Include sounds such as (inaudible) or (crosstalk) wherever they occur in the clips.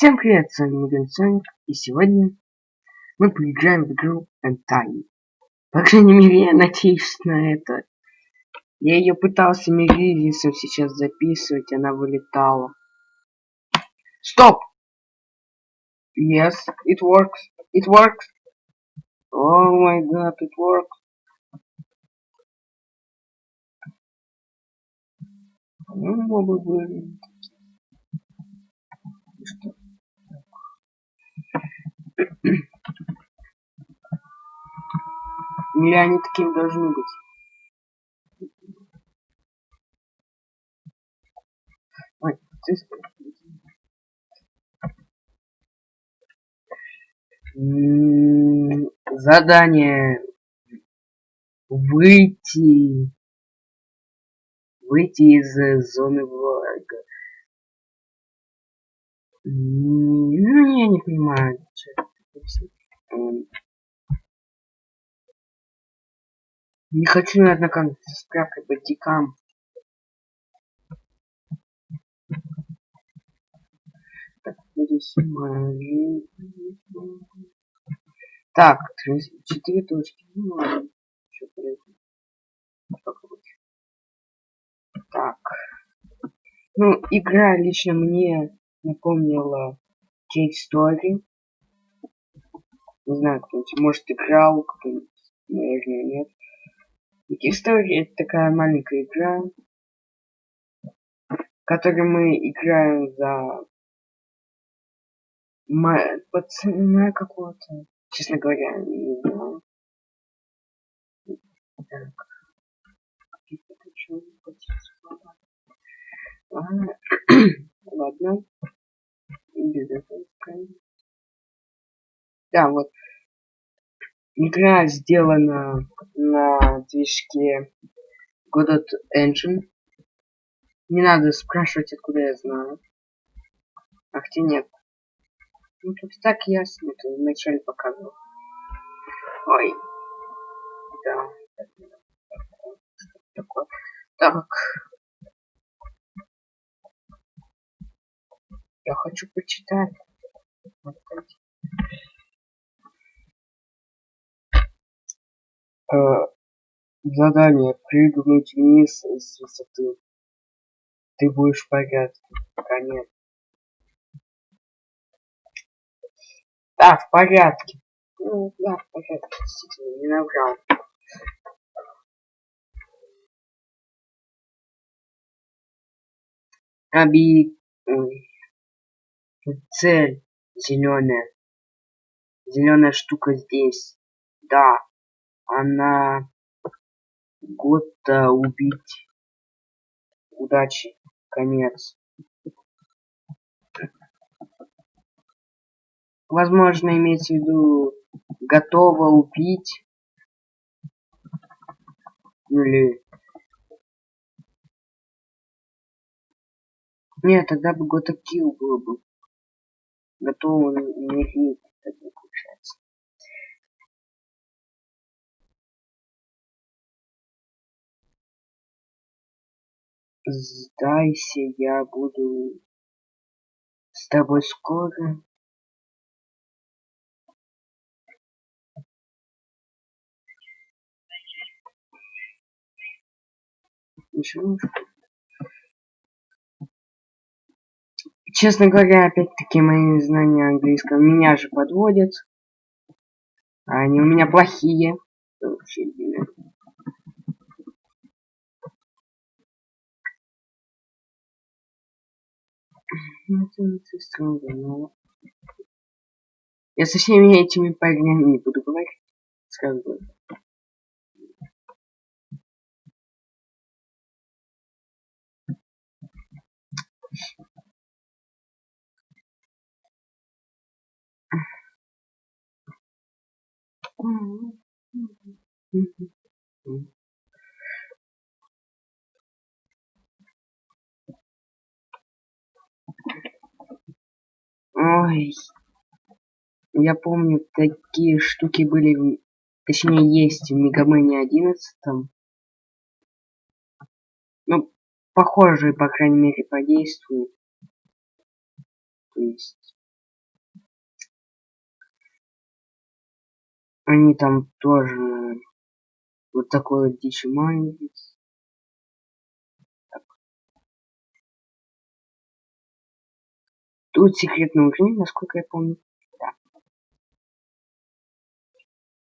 Всем привет, с вами Муген Соник, и сегодня мы поиграем в игру Энтай. По крайней мере, я надеюсь на это. Я ее пытался Миризисом сейчас записывать, она вылетала. Стоп! Yes, it works. It works. Oh my god, it works. Ну, мобы были. Что? Или они такими должны быть? Ой, ты... Задание выйти выйти из зоны врага. Ну, я не понимаю, что. Не хочу, наверное, как с справкой по дикам. Так, Так, четыре точки. Ну. Так. Ну, игра лично мне напомнила Кейт Story. Не знаю, кто-нибудь, может, играл, кто-нибудь, наверное, нет. История это такая маленькая игра, в которой мы играем за пацана какого-то. Честно говоря, не знаю. Так. (clears throat) Ладно. Без этого. Да, вот. Игра сделана на движке Godot Engine. Не надо спрашивать, откуда я знаю. А хотя нет. Ну тут так ясно, это вначале показывал. Ой. Да. Такое. Так. Я хочу почитать. Вот задание прыгнуть вниз с высоты. Ты будешь в порядке. Конец. Да, в порядке. Ну, да, в порядке, действительно, не набрал. Оби... Цель зеленая. Зеленая штука здесь. Да, она Готта убить. Удачи. Конец. Возможно, имеется в виду готова убить. Или... Нет, тогда бы Гота Килл было бы. Готова умереть, тогда Сдайся, я буду с тобой скоро. Ничего. Честно говоря, опять-таки мои знания английского меня же подводят. Они у меня плохие. Вообще, Я со всеми этими парнями не буду говорить. Сразу говорю. Ой, я помню, такие штуки были, точнее есть в Мегамане 11. Ну, похожие, по крайней мере, подействуют. То есть... Они там тоже вот такой вот дичь маленький. Тут секретный уровень, насколько я помню. Да.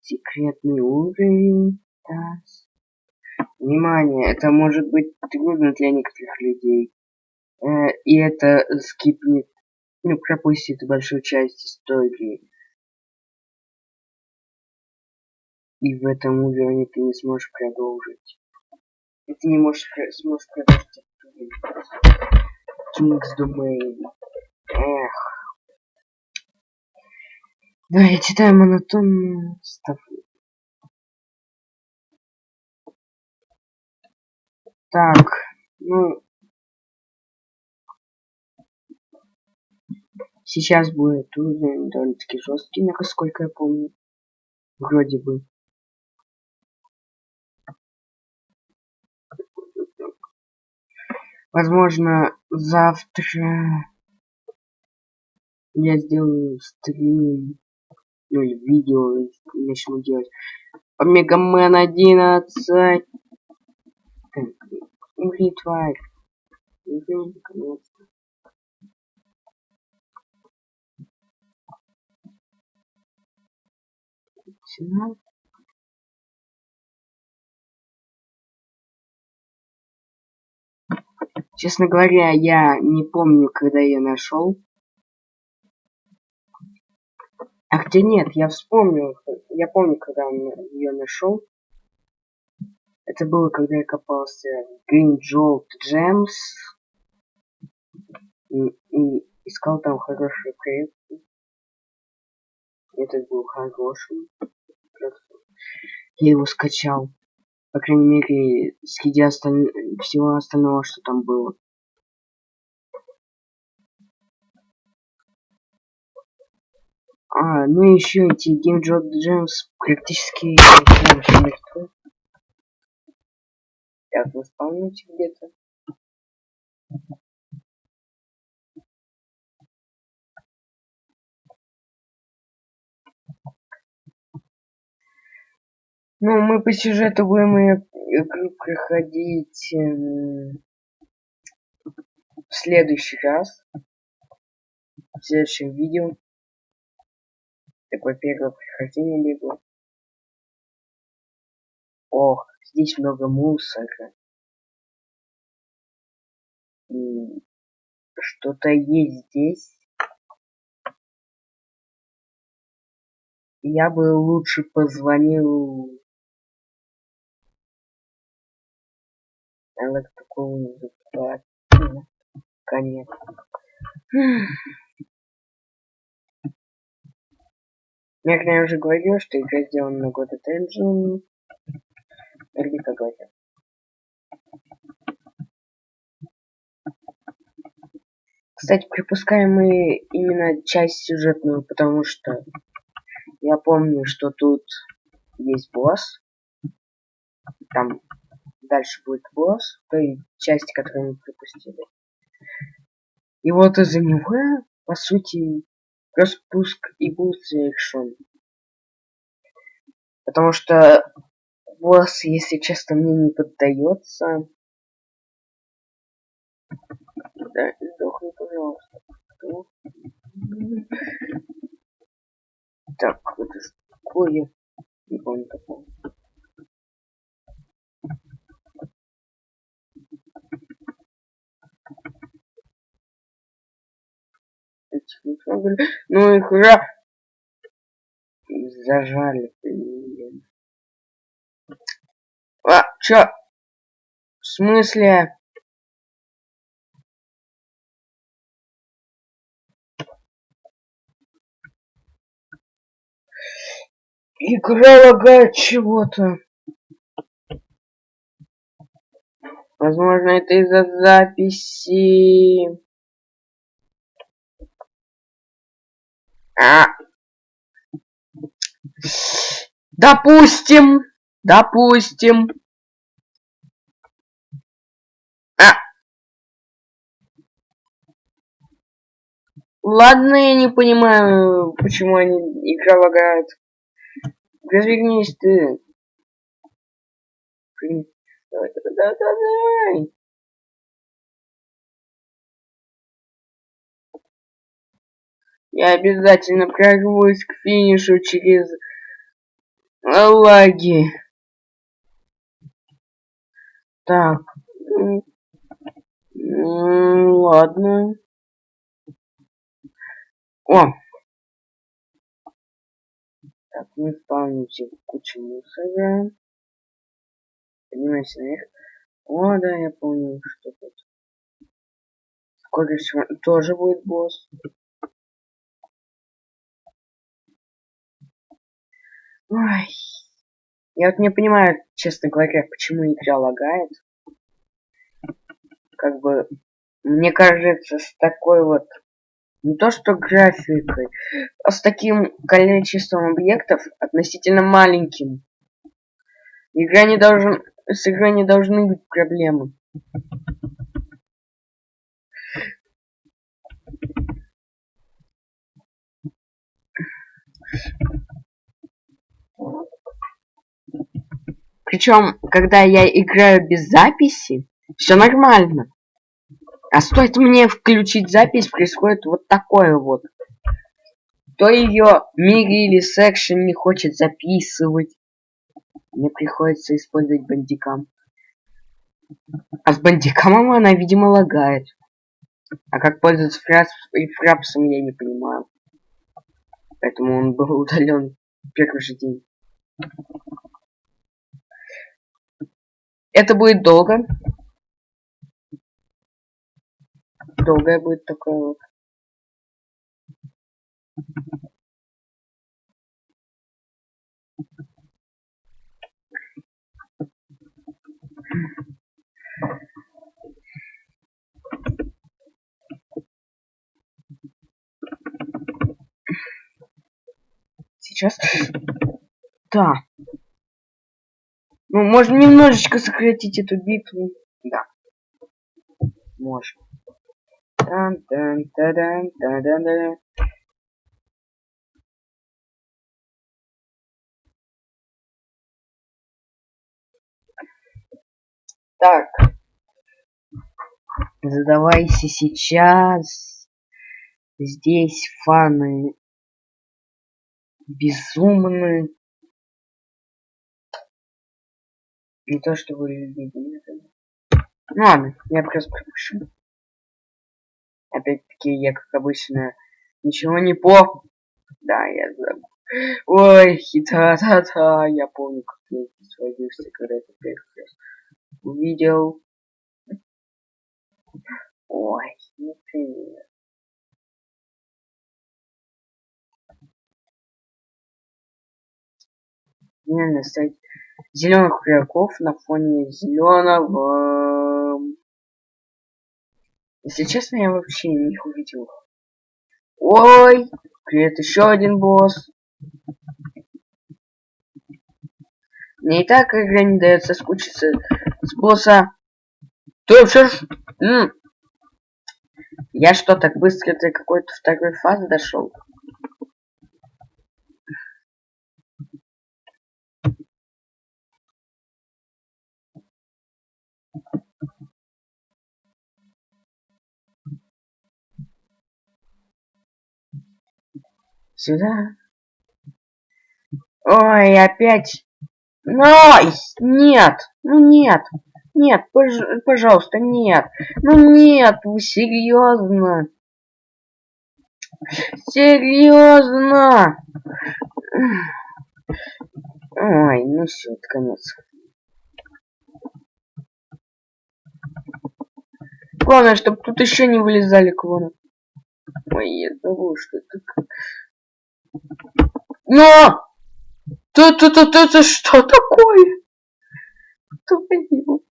Секретный уровень. Да. Внимание, это может быть трудно для некоторых людей. Э, и это скипнет, ну, пропустит большую часть истории. И в этом уровне ты не сможешь продолжить. И ты не можешь сможешь продолжить King's Domain. Эх. Да, я читаю монотонную ставку. Так, ну... Сейчас будет уровень довольно-таки жесткий, насколько я помню. Вроде бы. Возможно, завтра я сделаю стрим, ну или видео, и начну делать Омегамен 11. Так, тварь. Честно говоря, я не помню, когда я нашел. А хотя нет, я вспомнил. Я помню, когда ее нашел. Это было, когда я копался в Green Jolt Gems. И, и искал там хорошие проекты. Этот был хорошим. Я его скачал. По крайней мере, среди осталь... всего остального, что там было. А, ну еще эти Game Job Gems практически мертвы. Так, вы спавните где-то. Ну, мы по сюжету будем игру проходить э, в следующий раз. В следующем видео. Такое первое прохождение лего. Ох, здесь много мусора. И что-то есть здесь. Я бы лучше позвонил Она такого закрывает. Конец. Я, уже говорил, что игра сделана на года Engine. Наверняка говорил. Кстати, пропускаем мы именно часть сюжетную, потому что я помню, что тут есть босс. Там дальше будет босс, той части, которую мы пропустили. И вот из-за него, по сути, распуск и был совершен. Потому что босс, если честно, мне не поддается. Да, сдохни, пожалуйста. Так, это такое? Не помню такого. Ну и хуя. Зажали, блин. А, чё? В смысле? Игра лагает чего-то. Возможно, это из-за записи. Допустим. Допустим. А. Ладно, я не понимаю, почему они игра лагает. Развернись ты. Давай, давай, давай, давай. Я обязательно прорвусь к финишу через лаги. Так. Ладно. О! Так, мы спавнимся в кучу мусора. Поднимайся наверх. О, да, я помню, что тут. Скоро тоже будет босс. Ой. Я вот не понимаю, честно говоря, почему игра лагает. Как бы, мне кажется, с такой вот, не то что графикой, а с таким количеством объектов относительно маленьким. Игра не должен, с игрой не должны быть проблемы. Причем, когда я играю без записи, все нормально. А стоит мне включить запись, происходит вот такое вот. То ее Mirillis Action не хочет записывать. Мне приходится использовать Bandicam. А с Bandicam ом (laughs) она, видимо, лагает. А как пользоваться Fraps и Fraps ом, я не понимаю. Поэтому он был удален первый же день. Это будет долго. Долгое будет такое вот. Сейчас. Да. Ну, можно немножечко сократить эту битву. Да. Можно. Тан -тан -та -дан -та -дан -да. Так. Задавайся сейчас. Здесь фаны безумны. Не то, что вы видели. Ну ладно, я просто пропущу. Опять-таки, я, как обычно, ничего не по... Да, я забыл. Ой, хита-та-та. Я помню, как я сводился, когда это первый раз увидел. Ой, не привет. Реально зеленых игроков на фоне зеленого. Если честно, я вообще не их увидел. Ой, привет, еще один босс. Мне и так игра не дает соскучиться с босса. Ты все ж... Я что, так быстро до какой-то второй фазы дошел? Сюда. Ой, опять. Ой, нет, ну нет, нет, пож пожалуйста, нет. Ну нет, вы серьезно? Серьезно? Ой, ну все, это конец. Главное, чтобы тут еще не вылезали клоны. Ой, я забыл, что это но! Тут, тут, тут, это что такое? Твою